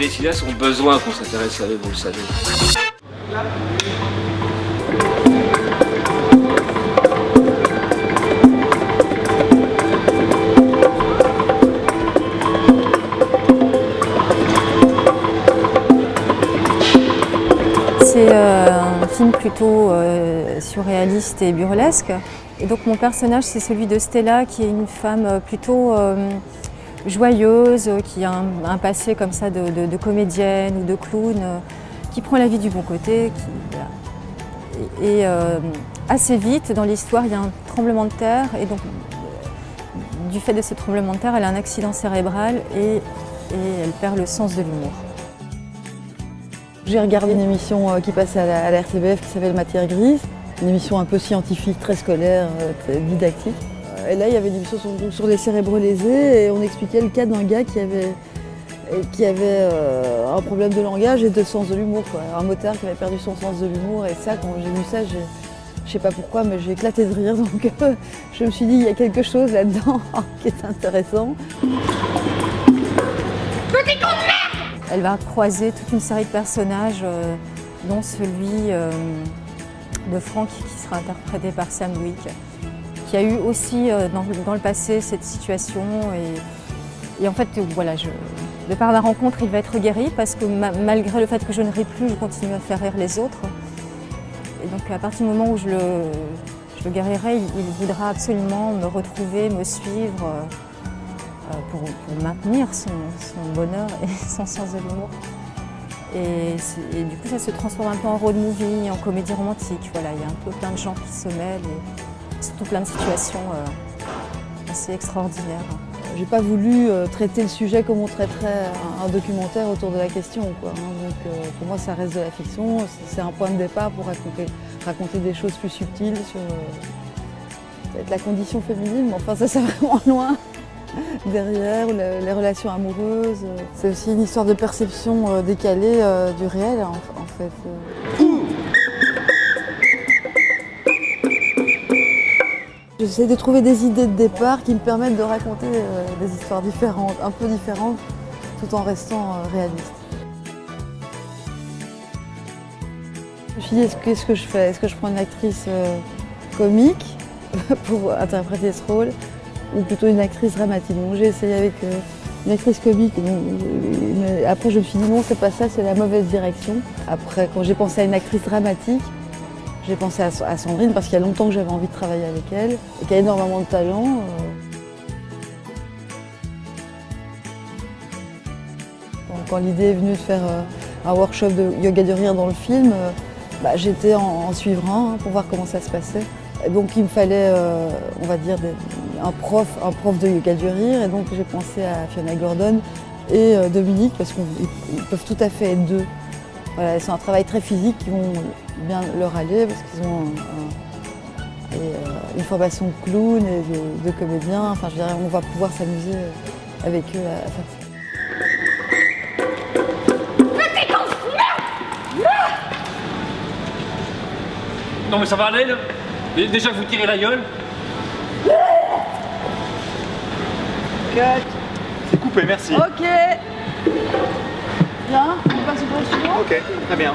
les cinéastes ont besoin qu'on s'intéresse à eux, vous le savez. C'est euh, un film plutôt euh, surréaliste et burlesque. Et donc mon personnage, c'est celui de Stella, qui est une femme euh, plutôt joyeuse, qui a un, passé comme ça de, comédienne ou de clown, qui prend la vie du bon côté. Et, assez vite, dans l'histoire, il y a un tremblement de terre. Et donc, du fait de ce tremblement de terre, elle a un accident cérébral et, elle perd le sens de l'humour. J'ai regardé une émission euh, qui passait à la, RTBF qui s'appelle Matière grise, une émission un peu scientifique, très scolaire, euh, didactique. Et là, il y avait une émission sur, les cérébraux lésés et on expliquait le cas d'un gars qui avait, qui avait euh, un problème de langage et de sens de l'humour. Un motard qui avait perdu son sens de l'humour et ça, quand j'ai vu ça, je sais pas pourquoi, mais j'ai éclaté de rire. Donc je me suis dit, il y a quelque chose là-dedans qui est intéressant. Elle va croiser toute une série de personnages, euh, dont celui euh, de Franck qui sera interprété par Sam Wick, qui a eu aussi euh, dans, le passé cette situation. Et, en fait, voilà, de par la rencontre, il va être guéri parce que malgré le fait que je ne ris plus, je continue à faire rire les autres. Et donc à partir du moment où je le, guérirai, il, voudra absolument me retrouver, me suivre. Euh, pour, maintenir son, bonheur et son sens de l'humour. Et, du coup, ça se transforme un peu en road movie, en comédie romantique. Voilà, il y a un peu plein de gens qui se mêlent surtout plein de situations euh, assez extraordinaires. J'ai pas voulu euh, traiter le sujet comme on traiterait un, documentaire autour de la question. Quoi, hein. Donc, pour moi, ça reste de la fiction. C'est un point de départ pour raconter, raconter des choses plus subtiles sur la condition féminine. Mais enfin, ça, c'est vraiment loin derrière, les relations amoureuses. C'est aussi une histoire de perception euh, décalée euh, du réel en, fait. J'essaie de trouver des idées de départ qui me permettent de raconter euh, des histoires différentes, un peu différentes, tout en restant réaliste. Je me suis dit, qu'est-ce que je fais Est-ce que je prends une actrice comique pour interpréter ce rôle ou plutôt une actrice dramatique? Donc j'ai essayé avec euh, une actrice comique, mais après je me suis dit non c'est pas ça, c'est la mauvaise direction. Après quand j'ai pensé à une actrice dramatique, j'ai pensé à, Sandrine parce qu'il y a longtemps que j'avais envie de travailler avec elle et qu'elle a énormément de talent. Euh. quand l'idée est venue de faire euh, un workshop de yoga du rire dans le film, bah, j'étais en, suivant hein, pour voir comment ça se passait. Donc il me fallait, on va dire, un prof, un prof de yoga du rire et donc j'ai pensé à Fiona Gordon et euh, Dominique parce qu'ils peuvent tout à fait être deux. Voilà, c'est un travail très physique qui vont bien leur aller parce qu'ils ont euh, une formation de clown et de, comédien. Enfin, je dirais, on va pouvoir s'amuser avec eux à, faire ça. Non mais ça va aller là Déjà que vous tirez la gueule C'est coupé, merci. Ok. Bien, on passe au suivant Ok, très bien.